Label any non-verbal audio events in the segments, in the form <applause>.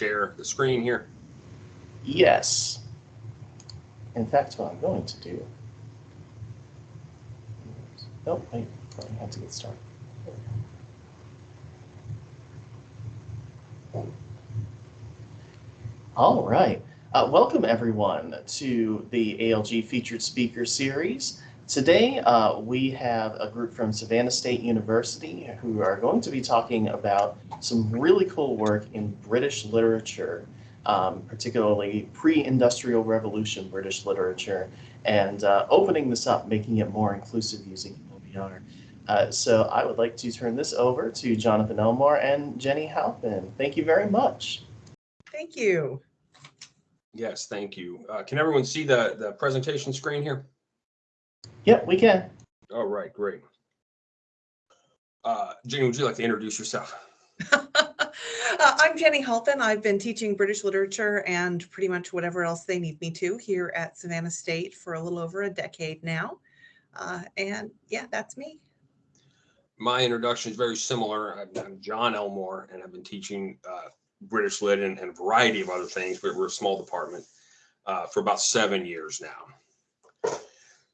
share the screen here? Yes. In fact, what I'm going to do. Oh, wait, I have to get started. All right. Uh, welcome, everyone, to the ALG Featured Speaker Series. Today, uh, we have a group from Savannah State University who are going to be talking about some really cool work in British literature, um, particularly pre-industrial revolution British literature, and uh, opening this up, making it more inclusive using OER. Uh, so I would like to turn this over to Jonathan Elmore and Jenny Halpin. Thank you very much. Thank you. Yes, thank you. Uh, can everyone see the, the presentation screen here? Yep, we can. All right, great. Uh, Jenny, would you like to introduce yourself? <laughs> <laughs> uh, I'm Jenny Halpin. I've been teaching British literature and pretty much whatever else they need me to here at Savannah State for a little over a decade now. Uh, and yeah, that's me. My introduction is very similar. I'm, I'm John Elmore, and I've been teaching uh, British Lit and, and, a variety of other things, but we're a small department uh, for about seven years now.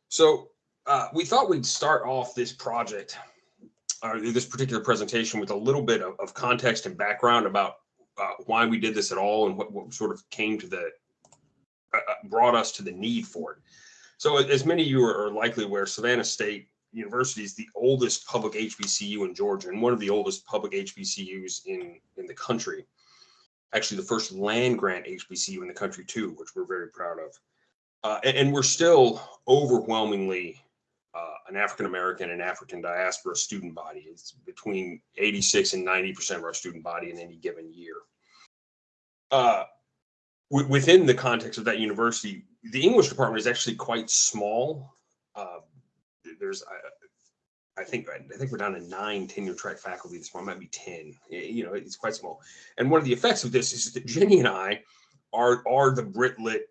So uh, we thought we'd start off this project or this particular presentation with a little bit of, of context and background about uh, why we did this at all and what, what sort of came to the uh, uh, brought us to the need for it. So as many of you are likely aware, Savannah State University is the oldest public HBCU in Georgia and one of the oldest public HBCUs in, in the country. Actually, the first land grant HBCU in the country too, which we're very proud of. Uh, and, and, we're still overwhelmingly uh, an African American and African diaspora student body. It's between 86 and 90% of our student body in any given year. Uh, within the context of that university, the English department is actually quite small. Uh, there's, I, I, think, I think we're down to nine tenure track faculty this month, might be 10. You know, it's quite small. And one of the effects of this is that Jenny and I are, are the Brit Lit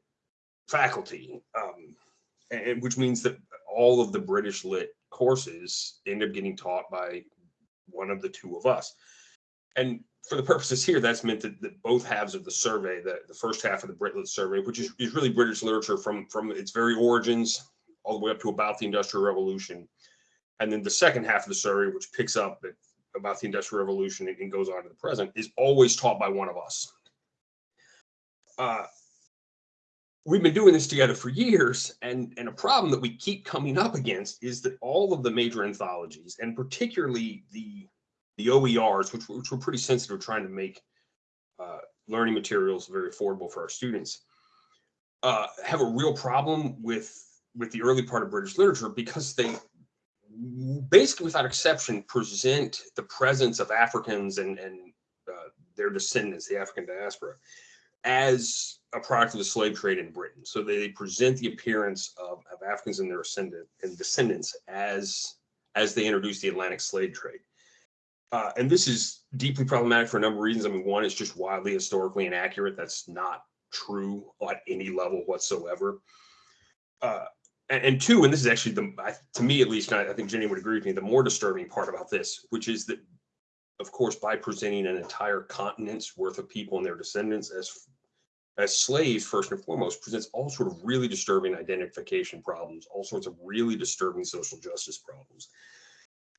faculty, um, and, which means that all of the British lit courses end up getting taught by one of the two of us. And for the purposes here, that's meant that, that both halves of the survey, the, the first half of the Britlit survey, which is, is really British literature from, from its very origins all the way up to about the Industrial Revolution. And then the second half of the survey, which picks up at, about the Industrial Revolution and, and goes on to the present, is always taught by one of us. Uh, we've been doing this together for years and and a problem that we keep coming up against is that all of the major anthologies and particularly the the oers which, which we're pretty sensitive trying to make uh, learning materials very affordable for our students uh, have a real problem with with the early part of british literature because they basically without exception present the presence of africans and and uh, their descendants the african diaspora as a product of the slave trade in Britain. So they present the appearance of, of Africans and their ascendant and descendants as as they introduce the Atlantic slave trade. Uh, and this is deeply problematic for a number of reasons. I mean, one, it's just wildly historically inaccurate. That's not true at any level whatsoever. Uh, and, two, and this is actually the, to me at least, I think Jenny would agree with me, the more disturbing part about this, which is that, of course, by presenting an entire continent's worth of people and their descendants as as slaves, first and foremost, presents all sort of really disturbing identification problems, all sorts of really disturbing social justice problems.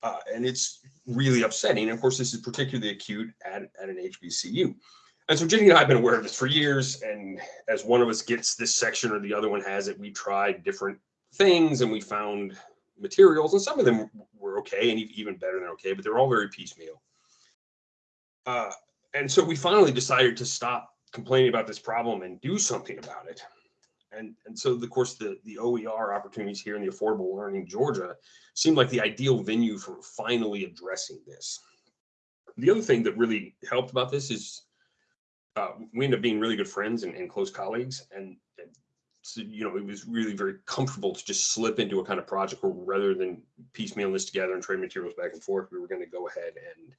Uh, and it's really upsetting. And of course, this is particularly acute at, at an HBCU. And so Jenny and I have been aware of this for years. And as one of us gets this section or the other one has it, we tried different things and we found materials. And some of them were okay and even better than okay, but they're all very piecemeal. Uh, and so we finally decided to stop complaining about this problem and do something about it. And, and so, of course, the, the OER opportunities here in the Affordable Learning Georgia seemed like the ideal venue for finally addressing this. The other thing that really helped about this is uh, we ended up being really good friends and, and close colleagues. And, and so, you know, it was really very comfortable to just slip into a kind of project where rather than piecemeal this together and trade materials back and forth, we were going to go ahead and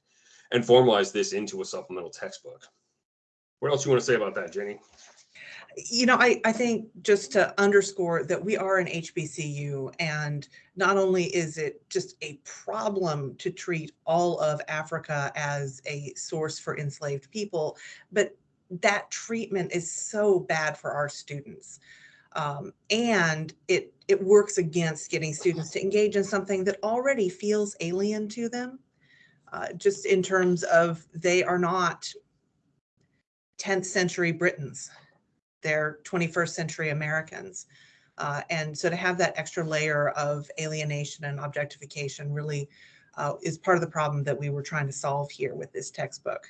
and formalize this into a supplemental textbook. What else you want to say about that, Jenny? You know, I, I think just to underscore that we are an HBCU and not only is it just a problem to treat all of Africa as a source for enslaved people, but that treatment is so bad for our students. Um, and it, it works against getting students to engage in something that already feels alien to them. Uh, just in terms of they are not 10th century Britons, they're 21st century Americans. Uh, and so to have that extra layer of alienation and objectification really uh, is part of the problem that we were trying to solve here with this textbook.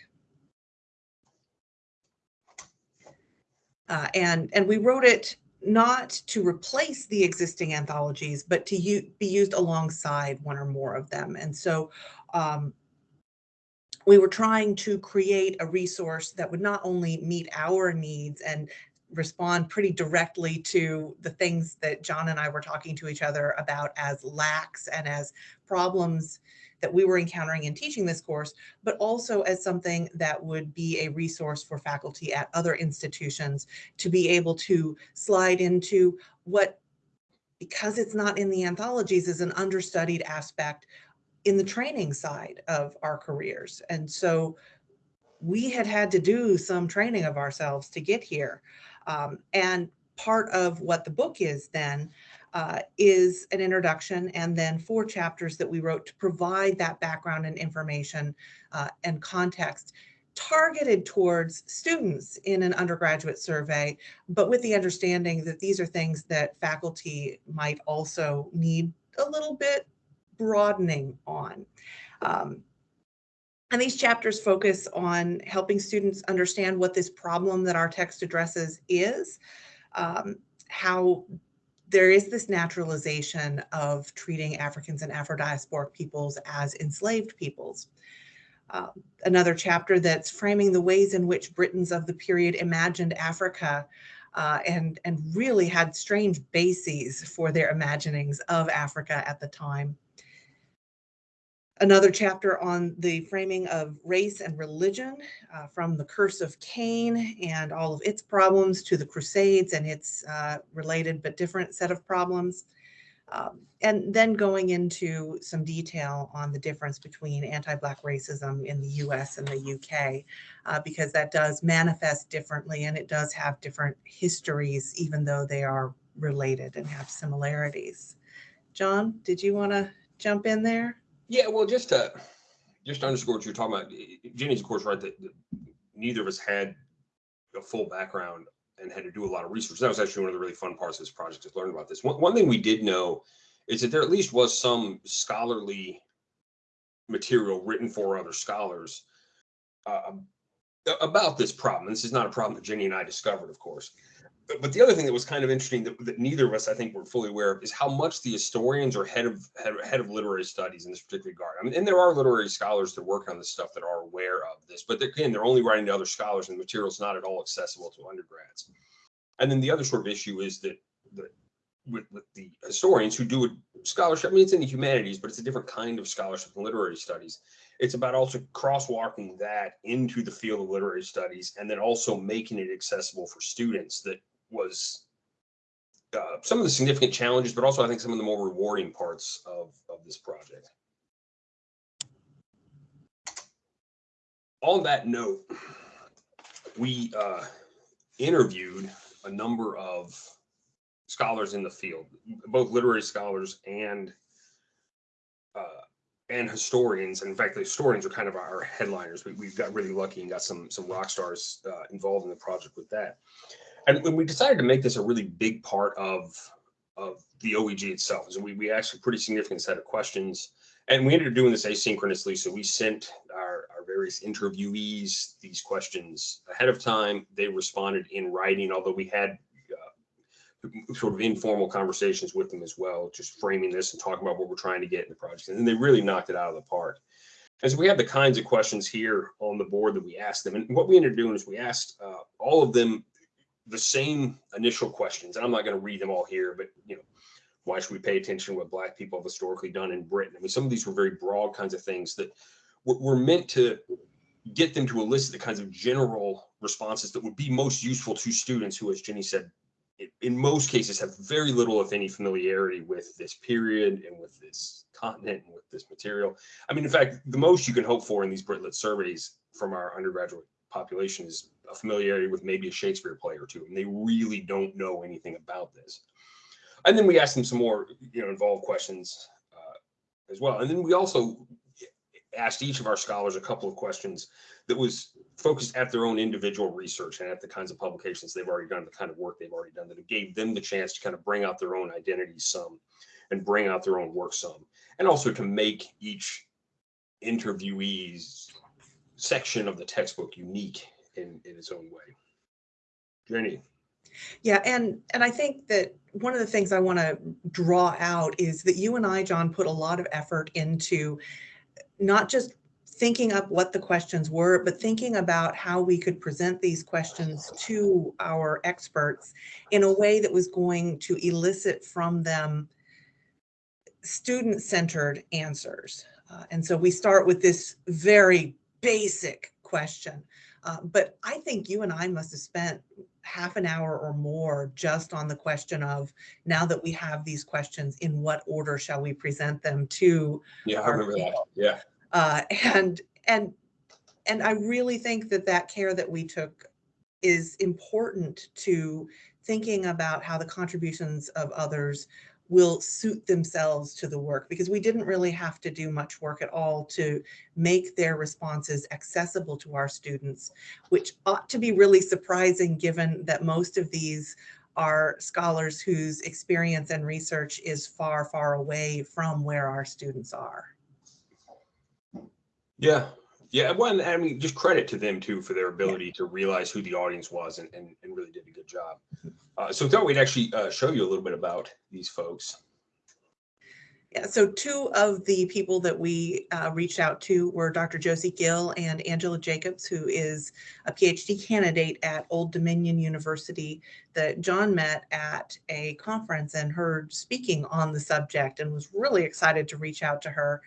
Uh, and, and we wrote it not to replace the existing anthologies, but to be used alongside one or more of them. And so um, we were trying to create a resource that would not only meet our needs and respond pretty directly to the things that John and I were talking to each other about as lacks and as problems that we were encountering in teaching this course, but also as something that would be a resource for faculty at other institutions to be able to slide into what, because it's not in the anthologies, is an understudied aspect in the training side of our careers. And so we had had to do some training of ourselves to get here. Um, and part of what the book is then uh, is an introduction and then four chapters that we wrote to provide that background and information uh, and context targeted towards students in an undergraduate survey, but with the understanding that these are things that faculty might also need a little bit broadening on. Um, and these chapters focus on helping students understand what this problem that our text addresses is, um, how there is this naturalization of treating Africans and Afro-diasporic peoples as enslaved peoples. Um, another chapter that's framing the ways in which Britons of the period imagined Africa uh, and, and really had strange bases for their imaginings of Africa at the time another chapter on the framing of race and religion uh, from the curse of Cain and all of its problems to the Crusades and its uh, related but different set of problems. Um, and then going into some detail on the difference between anti-Black racism in the US and the UK, uh, because that does manifest differently and it does have different histories, even though they are related and have similarities. John, did you want to jump in there? Yeah, well, just to just to underscore what you're talking about, Jenny's of course right that, that neither of us had a full background and had to do a lot of research. That was actually one of the really fun parts of this project is learning about this. One, one thing we did know is that there at least was some scholarly material written for other scholars uh, about this problem. This is not a problem that Jenny and I discovered, of course but the other thing that was kind of interesting that, that, neither of us, I think, were fully aware of is how much the historians are head of head, head of literary studies in this particular regard. I mean, and there are literary scholars that work on this stuff that are aware of this, but again, they're only writing to other scholars, and the material is not at all accessible to undergrads. And then the other sort of issue is that the with, with the historians who do a scholarship, I mean, it's in the humanities, but it's a different kind of scholarship in literary studies. It's about also crosswalking that into the field of literary studies and then also making it accessible for students that was uh, some of the significant challenges, but also I think some of the more rewarding parts of, of this project. On that note, we uh, interviewed a number of scholars in the field, both literary scholars and uh, and historians. And in fact, the historians are kind of our headliners. We, we got really lucky and got some some rock stars uh, involved in the project with that and when we decided to make this a really big part of of the OEG itself, so we we asked a pretty significant set of questions, and we ended up doing this asynchronously. So we sent our our various interviewees these questions ahead of time. They responded in writing, although we had uh, sort of informal conversations with them as well, just framing this and talking about what we're trying to get in the project, and they really knocked it out of the park. And so we have the kinds of questions here on the board that we asked them. And what we ended up doing is we asked uh, all of them the same initial questions. And I'm not going to read them all here, but you know, why should we pay attention to what Black people have historically done in Britain? I mean, some of these were very broad kinds of things that were meant to get them to elicit the kinds of general responses that would be most useful to students who, as Jenny said, in most cases have very little, if any, familiarity with this period and with this continent and with this material. I mean, in fact, the most you can hope for in these Brit Lit surveys from our undergraduate population is a familiarity with maybe a Shakespeare play or two, and they really don't know anything about this. And then we asked them some more, you know, involved questions uh, as well. And then we also asked each of our scholars a couple of questions that was focused at their own individual research and at the kinds of publications they've already done, the kind of work they've already done that it gave them the chance to kind of bring out their own identity some and bring out their own work some, and also to make each interviewee's section of the textbook unique in, in its own way. Jenny, Yeah, and and I think that one of the things I want to draw out is that you and I, John, put a lot of effort into not just thinking up what the questions were, but thinking about how we could present these questions to our experts in a way that was going to elicit from them student-centered answers. Uh, and so we start with this very basic question. Uh, but I think you and I must have spent half an hour or more just on the question of now that we have these questions, in what order shall we present them to yeah, I remember that. Yeah, uh, and and and I really think that that care that we took is important to thinking about how the contributions of others will suit themselves to the work because we didn't really have to do much work at all to make their responses accessible to our students, which ought to be really surprising given that most of these are scholars whose experience and research is far, far away from where our students are. yeah, yeah. Well, I mean, just credit to them too for their ability to realize who the audience was and, and, and really did a good job. Uh, so we thought we'd actually uh, show you a little bit about these folks. Yeah, so two of the people that we uh, reached out to were Dr. Josie Gill and Angela Jacobs, who is a PhD candidate at Old Dominion University that John met at a conference and heard speaking on the subject and was really excited to reach out to her.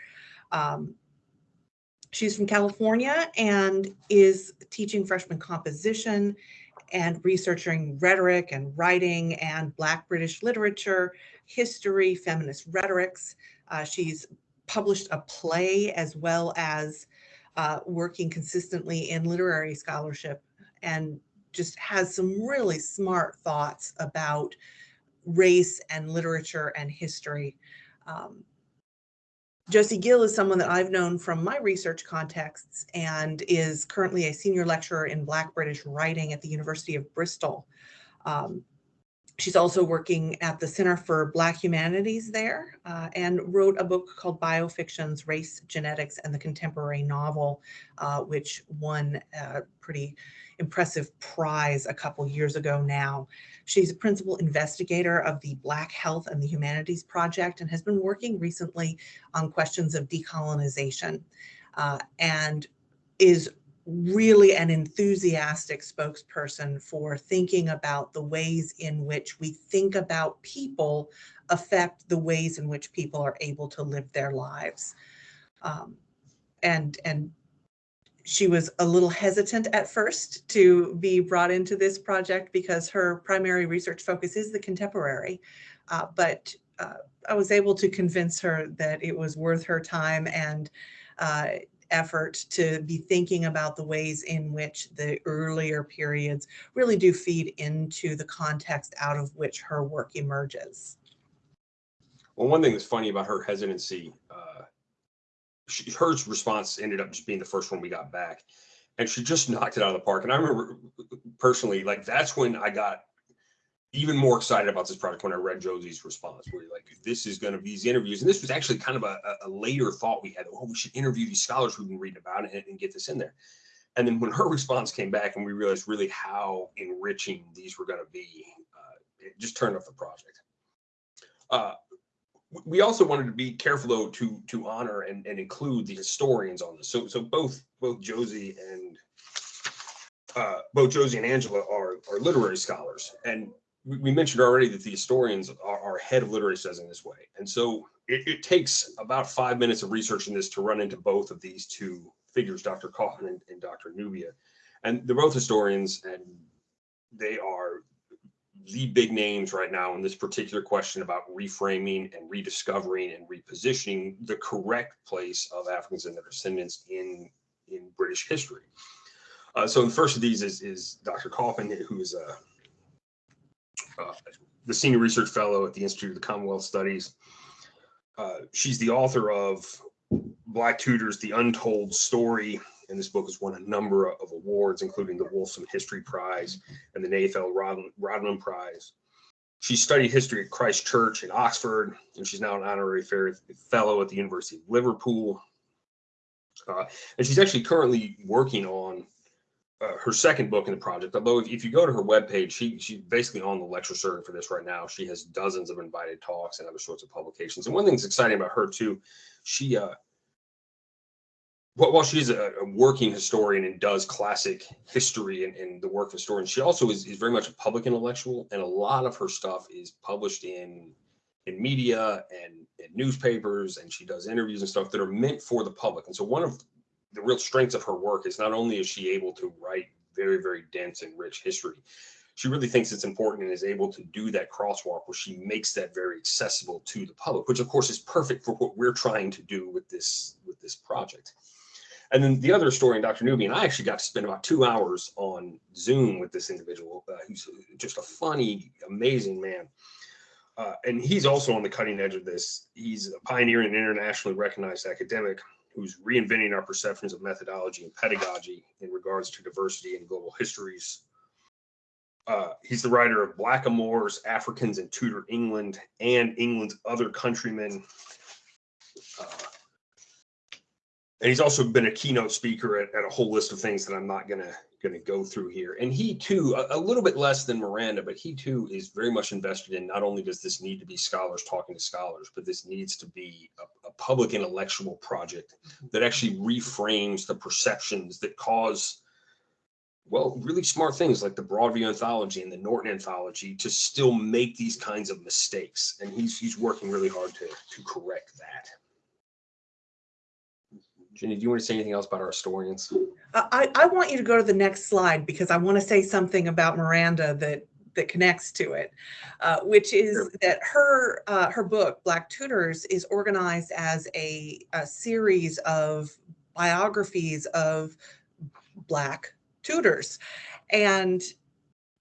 Um, she's from California and is teaching freshman composition and researching rhetoric and writing and Black British literature, history, feminist rhetorics. Uh, she's published a play as well as uh, working consistently in literary scholarship and just has some really smart thoughts about race and literature and history. Um, Josie Gill is someone that I've known from my research contexts and is currently a senior lecturer in Black British writing at the University of Bristol. Um, she's also working at the Center for Black Humanities there uh, and wrote a book called Biofictions, Race, Genetics, and the Contemporary Novel, uh, which won a pretty impressive prize a couple years ago now. She's a principal investigator of the Black Health and the Humanities Project and has been working recently on questions of decolonization uh, and is really an enthusiastic spokesperson for thinking about the ways in which we think about people affect the ways in which people are able to live their lives. Um, and, and she was a little hesitant at first to be brought into this project because her primary research focus is the contemporary. Uh, but uh, I was able to convince her that it was worth her time and uh, effort to be thinking about the ways in which the earlier periods really do feed into the context out of which her work emerges. Well, one thing that's funny about her hesitancy, uh, she, her response ended up just being the first one we got back, and she just knocked it out of the park. And I remember personally, like that's when I got even more excited about this project when I read Josie's response, where like this is going to be these interviews, and this was actually kind of a, a later thought we had. Oh, we should interview these scholars we've been reading about and, and get this in there. And then when her response came back, and we realized really how enriching these were going to be, uh, it just turned off the project. Uh, we also wanted to be careful though to to honor and, and include the historians on this. So so both both Josie and uh, both Josie and Angela are are literary scholars, and we, we mentioned already that the historians are, are head of literary studies in this way, and so it, it takes about five minutes of research in this to run into both of these two figures, Dr. Kaufmann and, and Dr. Nubia, and they're both historians, and they are the big names right now in this particular question about reframing and rediscovering and repositioning the correct place of Africans and their descendants in in British history. Uh, so the first of these is, is Dr. Kaufmann, who is a, uh, the senior research fellow at the Institute of the Commonwealth Studies. Uh, she's the author of Black Tudors, The Untold Story. And this book has won a number of awards, including the Wolfson History Prize and the Nathaniel Rodman, Rodman Prize. She studied history at Christ Church in Oxford, and she's now an honorary fellow at the University of Liverpool. Uh, and she's actually currently working on uh, her second book in the project. Although if, if you go to her webpage, she she's basically on the lecture circuit for this right now. She has dozens of invited talks and other sorts of publications. And one thing that's exciting about her too, she uh, while she's a, a, working historian and does classic history and, and, the work of historians, she also is, is very much a public intellectual, and a lot of her stuff is published in in media and, and newspapers, and she does interviews and stuff that are meant for the public. And so one of the real strengths of her work is not only is she able to write very, very dense and rich history, she really thinks it's important and is able to do that crosswalk where she makes that very accessible to the public, which of course is perfect for what we're trying to do with this with this project. And then the other historian, Dr. Nubia, and I actually got to spend about two hours on Zoom with this individual. Uh, he's just a funny, amazing man. Uh, and he's also on the cutting edge of this. He's a pioneer and internationally recognized academic who's reinventing our perceptions of methodology and pedagogy in regards to diversity and global histories. Uh, he's the writer of Blackamoors, Africans in Tudor England, and England's Other Countrymen. Uh, and he's also been a keynote speaker at, at, a whole list of things that I'm not gonna gonna go through here. And he too, a, a, little bit less than Miranda, but he too is very much invested in not only does this need to be scholars talking to scholars, but this needs to be a, a public intellectual project that actually reframes the perceptions that cause well, really smart things like the Broadview anthology and the Norton anthology to still make these kinds of mistakes. And he's he's working really hard to to correct that. Jenny, do you want to say anything else about our historians? Uh, I, I want you to go to the next slide because I want to say something about Miranda that that connects to it, uh, which is sure. that her uh, her book Black Tudors is organized as a, a series of biographies of Black Tudors, and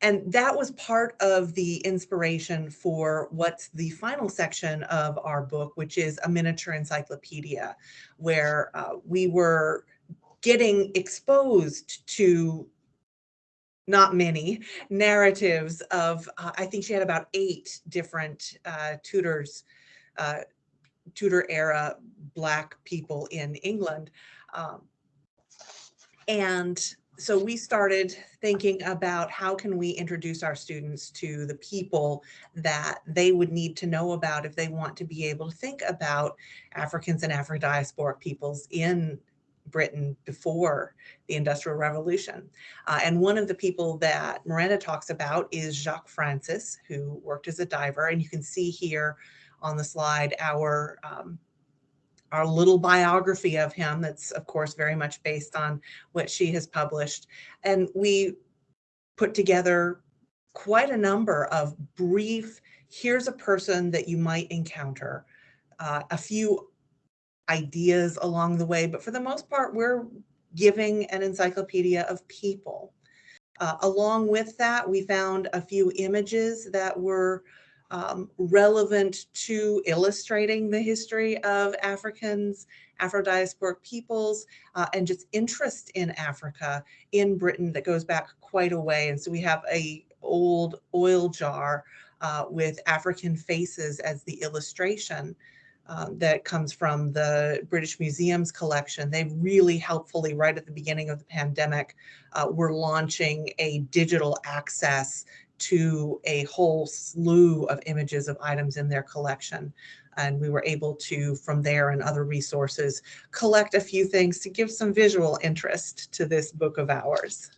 and that was part of the inspiration for what's the final section of our book, which is a miniature encyclopedia, where uh, we were getting exposed to not many narratives of, uh, I think she had about eight different uh, Tudors, uh, Tudor era Black people in England. Um, and so we started thinking about how can we introduce our students to the people that they would need to know about if they want to be able to think about Africans and Afro-diasporic peoples in Britain before the Industrial Revolution. Uh, and one of the people that Miranda talks about is Jacques Francis, who worked as a diver. And you can see here on the slide our um, our little biography of him that's of course very much based on what she has published. And we put together quite a number of brief here's a person that you might encounter uh, a few ideas along the way but for the most part we're giving an encyclopedia of people. Uh, along with that we found a few images that were um, relevant to illustrating the history of Africans, Afro-diasporic peoples, uh, and just interest in Africa in Britain that goes back quite a way. And so we have a old oil jar uh, with African faces as the illustration um, that comes from the British Museum's collection. They really helpfully, right at the beginning of the pandemic, uh, were launching a digital access to a whole slew of images of items in their collection. And we were able to, from there and other resources, collect a few things to give some visual interest to this book of ours.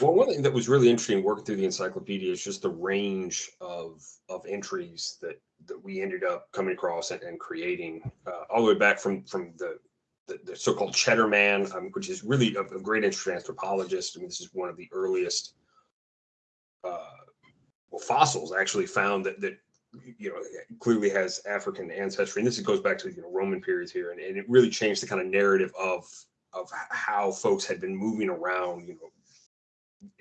Well, one thing that was really interesting working through the encyclopedia is just the range of, of entries that, that we ended up coming across and, and creating, uh, all the way back from, from the, the, the so-called Cheddar Man, um, which is really a, a great interest anthropologist. I mean, this is one of the earliest uh, well, fossils actually found that that you know clearly has African ancestry, and this goes back to you know Roman periods here, and, and it really changed the kind of narrative of of how folks had been moving around, you know,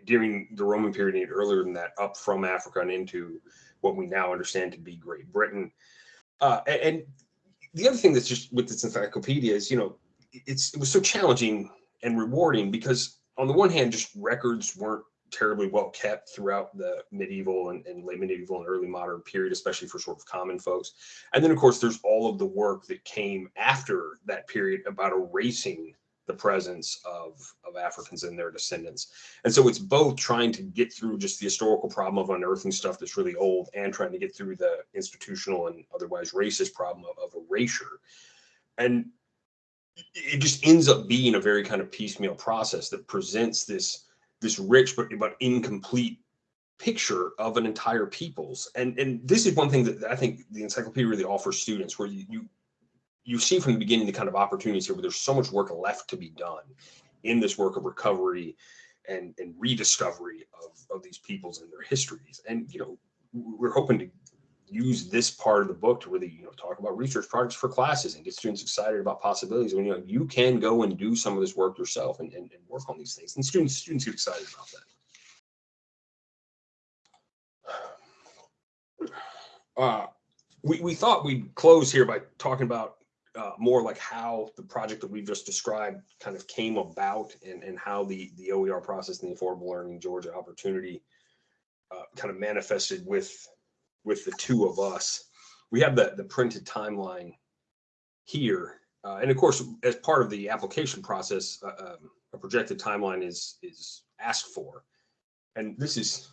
during the Roman period and earlier than that, up from Africa and into what we now understand to be Great Britain. Uh, a- and, the other thing that's just with this encyclopedia is, you know, it's it was so challenging and rewarding because on the one hand, just records weren't terribly well kept throughout the medieval and, and late medieval and early modern period, especially for sort of common folks. And then, of course, there's all of the work that came after that period about erasing the presence of, of Africans and their descendants. And so it's both trying to get through just the historical problem of unearthing stuff that's really old and trying to get through the institutional and otherwise racist problem of, of erasure. And it just ends up being a very kind of piecemeal process that presents this this rich but but incomplete picture of an entire people's. And and this is one thing that I think the encyclopedia really offers students where you you, you see from the beginning the kind of opportunities here where there's so much work left to be done in this work of recovery and and rediscovery of of these peoples and their histories. And you know we're hoping to use this part of the book to really you know talk about research projects for classes and get students excited about possibilities. When you know you can go and do some of this work yourself and, and, and work on these things and students students get excited about that. <sighs> Uh, we, we thought we'd close here by talking about uh, more like how the project that we've just described kind of came about and, and how the, the OER process and the Affordable Learning Georgia opportunity uh, kind of manifested with with the two of us. We have the, the printed timeline here. Uh, and of course, as part of the application process, uh, um, a projected timeline is, is asked for. And this is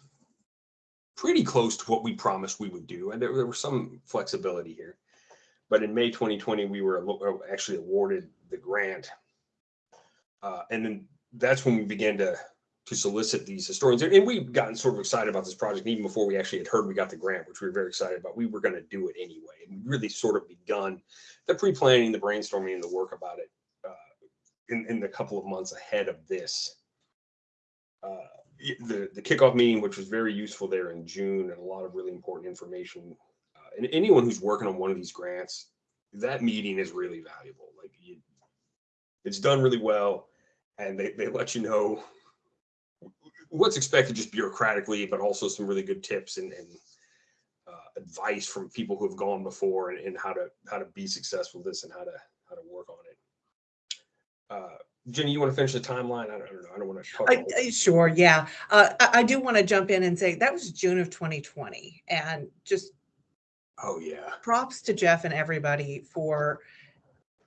pretty close to what we promised we would do. And there, there was some flexibility here. But in May 2020, we were uh, actually awarded the grant. Uh, and then that's when we began to to solicit these historians. And we've gotten sort of excited about this project even before we actually had heard we got the grant, which we were very excited about. We were going to do it anyway. And we really sort of begun the pre-planning, the brainstorming, and the work about it uh, in, in the couple of months ahead of this. Uh, the, the kickoff meeting, which was very useful there in June and a lot of really important information. Uh, and anyone who's working on one of these grants, that meeting is really valuable. Like you, it's done really well and they, they let you know what's expected just bureaucratically, but also some really good tips and, and uh, advice from people who have gone before and, and how to how to be successful with this and how to how to work on it. Uh, Jenny, you want to finish the timeline? I don't, I don't know. I don't want to talk. I, I- sure, yeah. Uh, I, I do want to jump in and say that was June of 2020 and just oh yeah, props to Jeff and everybody for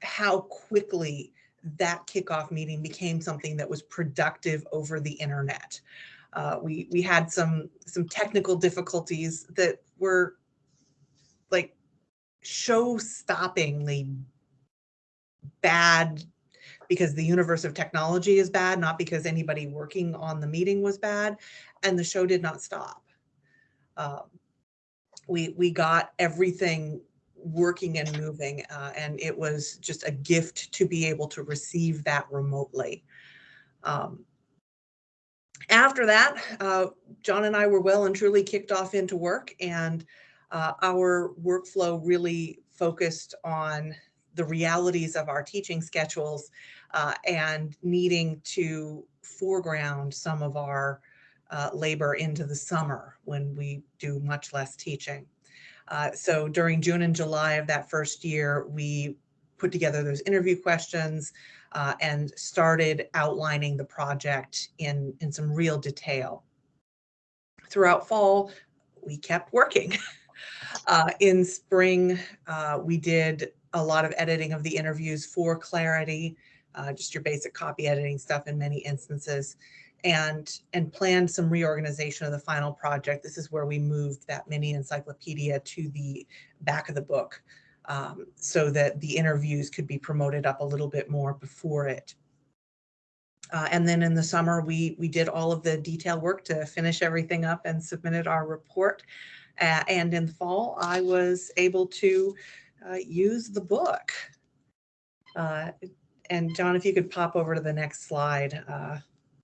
how quickly that kickoff meeting became something that was productive over the internet. Uh, we we had some some technical difficulties that were like show-stoppingly bad because the universe of technology is bad, not because anybody working on the meeting was bad, and the show did not stop. Um, we we got everything working and moving uh, and it was just a gift to be able to receive that remotely. Um, after that uh, john and i were well and truly kicked off into work and uh, our workflow really focused on the realities of our teaching schedules uh, and needing to foreground some of our uh, labor into the summer when we do much less teaching uh, so during June and July of that first year, we put together those interview questions uh, and started outlining the project in, in some real detail. Throughout fall, we kept working. <laughs> uh, in spring, uh, we did a lot of editing of the interviews for clarity, uh, just your basic copy editing stuff in many instances and and planned some reorganization of the final project. This is where we moved that mini encyclopedia to the back of the book um, so that the interviews could be promoted up a little bit more before it. Uh, and then in the summer, we we did all of the detail work to finish everything up and submitted our report. Uh, and in the fall, I was able to uh, use the book. Uh, and John, if you could pop over to the next slide.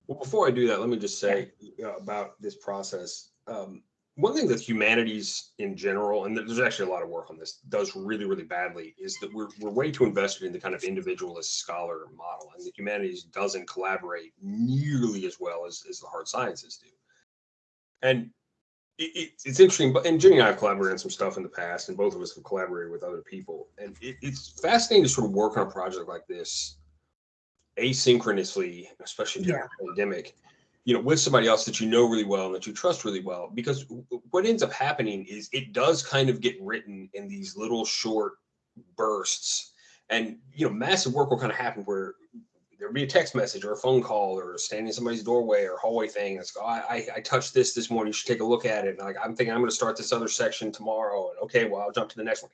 Well, before I do that, let me just say uh, about this process. Um, one thing that humanities in general, and there's actually a lot of work on this, does really, really badly is that we're, we're way too invested in the kind of individualist scholar model. And the humanities doesn't collaborate nearly as well as, as the hard sciences do. And it, it, it's interesting, but and Jenny and I have collaborated on some stuff in the past, and both of us have collaborated with other people. And it, it's fascinating to sort of work on a project like this asynchronously, especially during the pandemic, you know, with somebody else that you know really well and that you trust really well. Because what ends up happening is it does kind of get written in these little short bursts. And you know, massive work will kind of happen where there'll be a text message or a phone call or standing in somebody's doorway or hallway thing. It's oh, I, I I touched this this morning. You should take a look at it. And like I'm thinking I'm going to start this other section tomorrow. And okay, well I'll jump to the next one.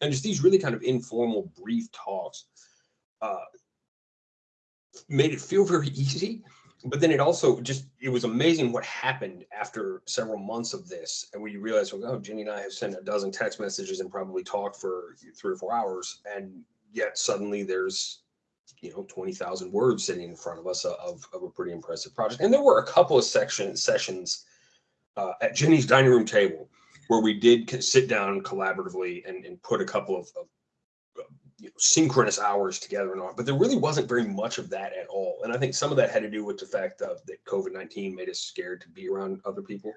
And just these really kind of informal, brief talks uh, made it feel very easy. But then it also just it was amazing what happened after several months of this, and when you realize, well, oh, Jenny and I have sent a dozen text messages and probably talked for three or four hours, and yet suddenly there's you know 20,000 words sitting in front of us of, of a pretty impressive project. And there were a couple of section sessions uh, at Jenny's dining room table where we did sit down collaboratively and, and put a couple of, of uh, you know, synchronous hours together and all. But there really wasn't very much of that at all. And I think some of that had to do with the fact of that COVID 19 made us scared to be around other people.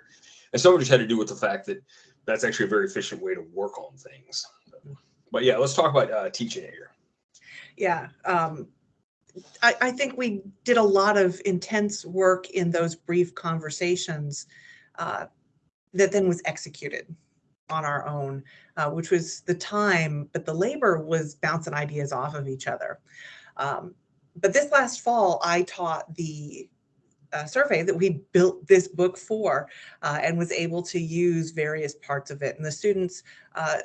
And some of it just had to do with the fact that that's actually a very efficient way to work on things. But yeah, let's talk about uh, teaching here. Yeah. Um, I, I think we did a lot of intense work in those brief conversations uh, that then was executed on our own, uh, which was the time, but the labor was bouncing ideas off of each other. Um, but this last fall, I taught the uh, survey that we built this book for uh, and was able to use various parts of it. And the students uh,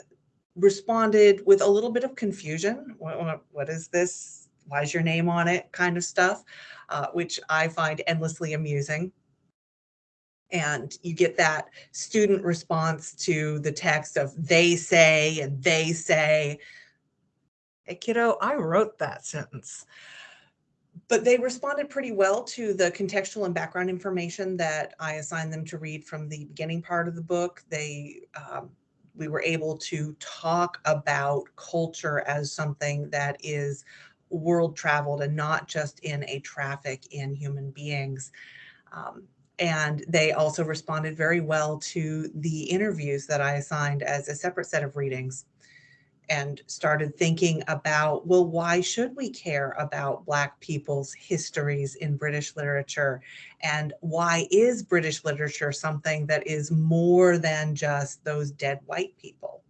responded with a little bit of confusion. What, what, is this? Why is your name on it? Kind of stuff, uh, which I find endlessly amusing. And you get that student response to the text of they say and they say. Hey, kiddo, I wrote that sentence. But they responded pretty well to the contextual and background information that I assigned them to read from the beginning part of the book. They um, we were able to talk about culture as something that is world traveled and not just in a traffic in human beings. Um, and they also responded very well to the interviews that I assigned as a separate set of readings and started thinking about well, why should we care about Black people's histories in British literature? And why is British literature something that is more than just those dead white people?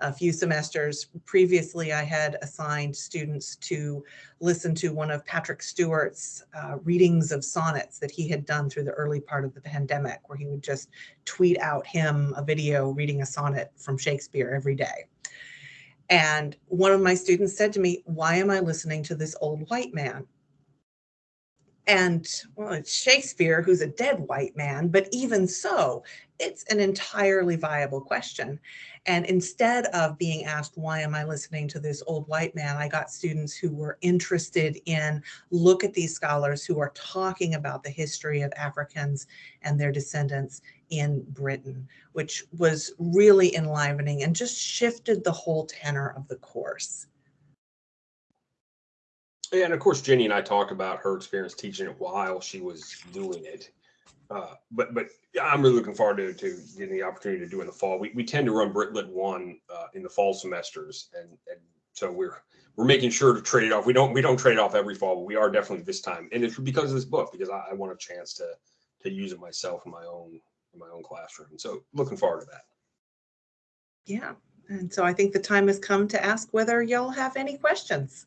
A few semesters previously, I had assigned students to listen to one of Patrick Stewart's uh, readings of sonnets that he had done through the early part of the pandemic, where he would just tweet out him a video reading a sonnet from Shakespeare every day. And one of my students said to me, Why am I listening to this old white man? And well, it's Shakespeare, who's a dead white man, but even so, it's an entirely viable question. And instead of being asked, why am I listening to this old white man? I got students who were interested in look at these scholars who are talking about the history of Africans and their descendants in Britain, which was really enlivening and just shifted the whole tenor of the course. Yeah, and of course, Jenny and I talked about her experience teaching it while she was doing it. Uh, but but I'm really looking forward to, to getting the opportunity to do in the fall. We, we tend to run Britlit one uh, in the fall semesters, and and so we're we're making sure to trade it off. We don't we don't trade it off every fall, but we are definitely this time, and it's because of this book because I, I want a chance to to use it myself in my own in my own classroom. So looking forward to that. Yeah. And so I think the time has come to ask whether y'all have any questions.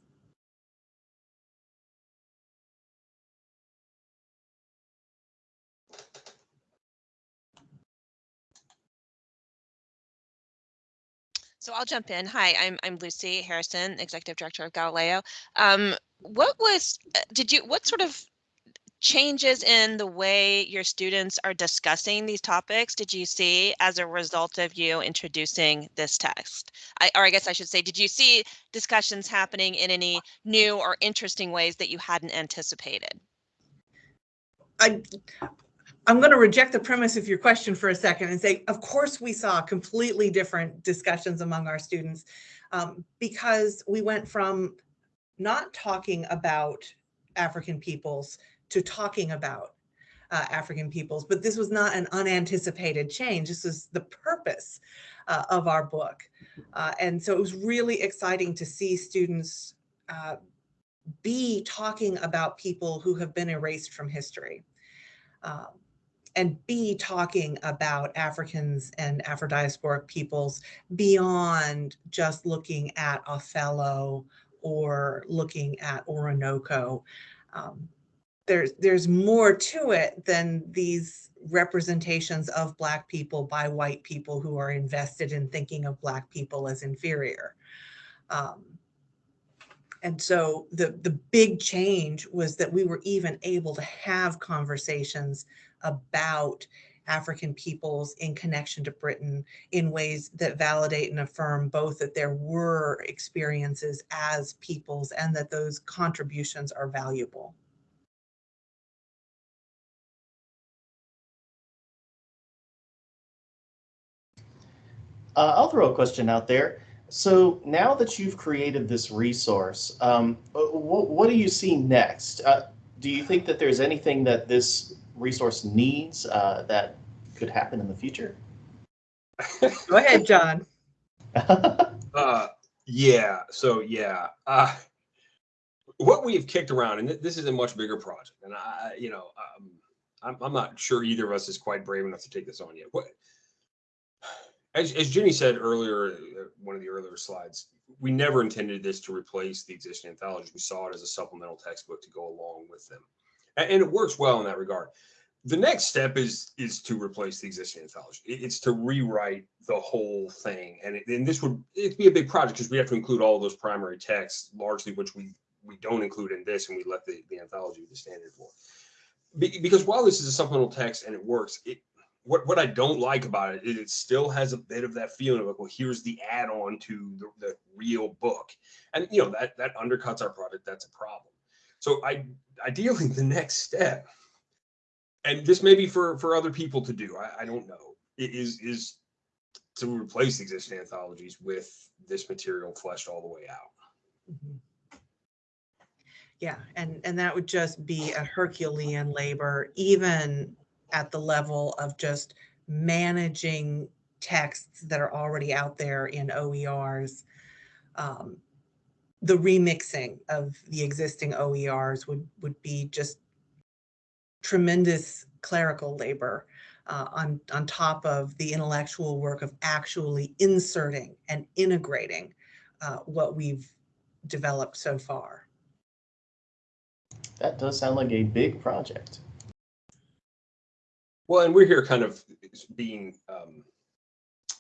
So I'll jump in. Hi, I'm I'm Lucy Harrison, Executive Director of Galileo. Um, what was uh, did you what sort of changes in the way your students are discussing these topics did you see as a result of you introducing this text? I, or I guess I should say, did you see discussions happening in any new or interesting ways that you hadn't anticipated? I I'm going to reject the premise of your question for a second and say, of course, we saw completely different discussions among our students um, because we went from not talking about African peoples to talking about uh, African peoples, but this was not an unanticipated change. This was the purpose uh, of our book. Uh, and so it was really exciting to see students uh, be talking about people who have been erased from history. Um, and be talking about Africans and Afro-diasporic peoples beyond just looking at Othello or looking at Oroonoko. Um, there's, there's more to it than these representations of Black people by white people who are invested in thinking of Black people as inferior. Um, and so the, the big change was that we were even able to have conversations about African peoples in connection to Britain in ways that validate and affirm both that there were experiences as peoples and that those contributions are valuable. Uh, I'll throw a question out there. So now that you've created this resource, um, what, what do you see next? Uh, do you think that there's anything that this resource needs uh, that could happen in the future? Go ahead, John. <laughs> Uh, yeah. So yeah. Uh, what we have kicked around, and th- this is a much bigger project, and I, you know, um, I'm, I'm not sure either of us is quite brave enough to take this on yet. What, as, as Jenny said earlier, uh, one of the earlier slides, we never intended this to replace the existing anthologies. We saw it as a supplemental textbook to go along with them, and, it works well in that regard. The next step is is to replace the existing anthology. It's to rewrite the whole thing, and it, and this would it'd be a big project because we have to include all those primary texts, largely which we we don't include in this, and we let the the anthology the standard for. Be- because while this is a supplemental text and it works, it what what I don't like about it is it still has a bit of that feeling of like, well, here's the add-on to the, the real book, and you know that that undercuts our product. That's a problem. So I ideally the next step, and this may be for for other people to do. I, I don't know. Is is to replace existing anthologies with this material fleshed all the way out. Mhm. Yeah, and, and that would just be a Herculean labor, even at the level of just managing texts that are already out there in OERs. Um, The remixing of the existing OERs would, would be just tremendous clerical labor uh, on, on top of the intellectual work of actually inserting and integrating uh, what we've developed so far. That does sound like a big project. Well, and we're here kind of being um,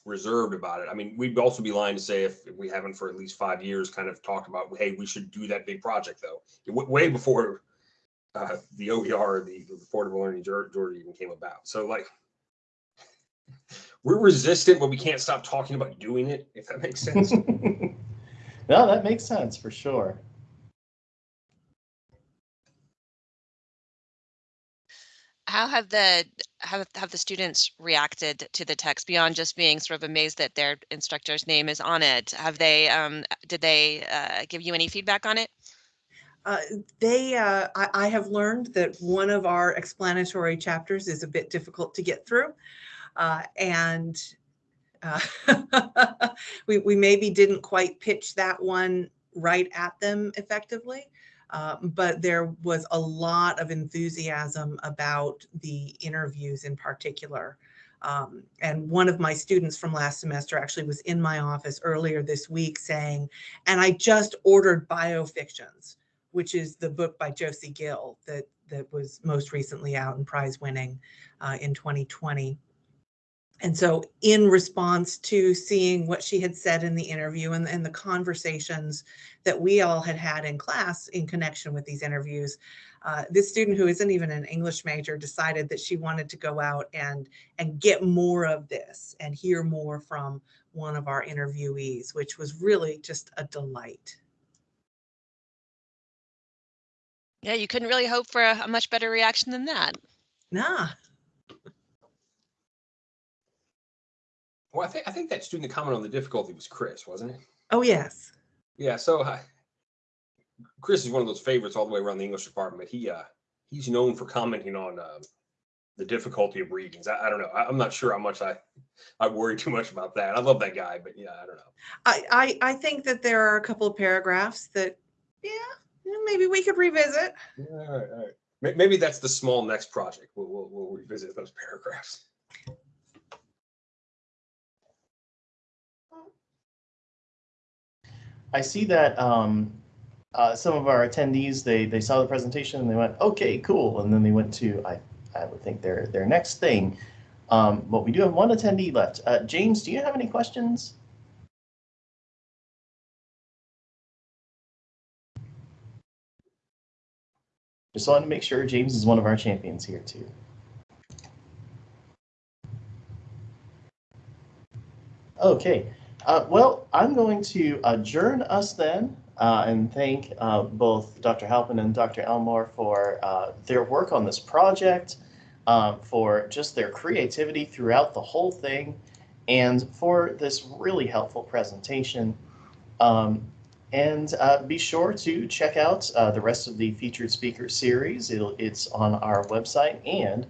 reserved about it. I mean, we'd also be lying to say if if we haven't for at least five years kind of talked about, hey, we should do that big project though. W- Way before uh, the OER, the Affordable Learning Georgia even came about. So like, we're resistant, but we can't stop talking about doing it, if that makes sense. <laughs> no, that makes sense for sure. How have the have have the students reacted to the text beyond just being sort of amazed that their instructor's name is on it? Have they um did they uh, give you any feedback on it? Uh, they, uh, I, I have learned that one of our explanatory chapters is a bit difficult to get through. Uh, and uh, <laughs> we, we maybe didn't quite pitch that one right at them effectively. Uh, but there was a lot of enthusiasm about the interviews in particular. Um, and one of my students from last semester actually was in my office earlier this week saying, and I just ordered biofictions which is the book by Josie Gill that that was most recently out and prize winning uh, in 2020. And so in response to seeing what she had said in the interview and, and the conversations that we all had had in class in connection with these interviews, uh, this student who isn't even an English major decided that she wanted to go out and, and get more of this and hear more from one of our interviewees, which was really just a delight. Yeah, you couldn't really hope for a, a much better reaction than that. Nah. Well, I think, I think that student that commented on the difficulty was Chris, wasn't it? Oh, yes. Yeah, so uh, Chris is one of those favorites all the way around the English department. He, uh, he's known for commenting on, um, the difficulty of readings. I, I don't know. I, I'm not sure how much I, I worry too much about that. I love that guy, but yeah, I don't know. I, I, I think that there are a couple of paragraphs that, yeah, maybe we could revisit. Yeah, All right, all right. Maybe that's the small next project. We'll, we'll, we'll revisit those paragraphs. I see that um, uh, some of our attendees, they, they saw the presentation and they went, okay, cool. And then they went to, I, I would think their, their next thing. Um, but we do have one attendee left. Uh, James, do you have any questions? Just wanted to make sure James is one of our champions here too. Okay, uh, well, I'm going to adjourn us then uh, and thank uh, both Dr. Halpin and Dr. Elmore for uh, their work on this project, um, for just their creativity throughout the whole thing, and for this really helpful presentation. Um, and uh, be sure to check out uh, the rest of the featured speaker series. It'll, it's on our website and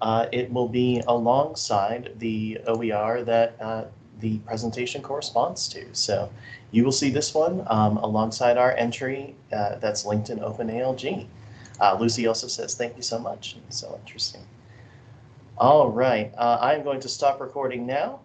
uh, it will be alongside the OER that uh, the presentation corresponds to. So you will see this one um, alongside our entry uh, that's linked in OpenALG. Uh, Lucy also says, thank you so much. So interesting. All right, uh, I'm going to stop recording now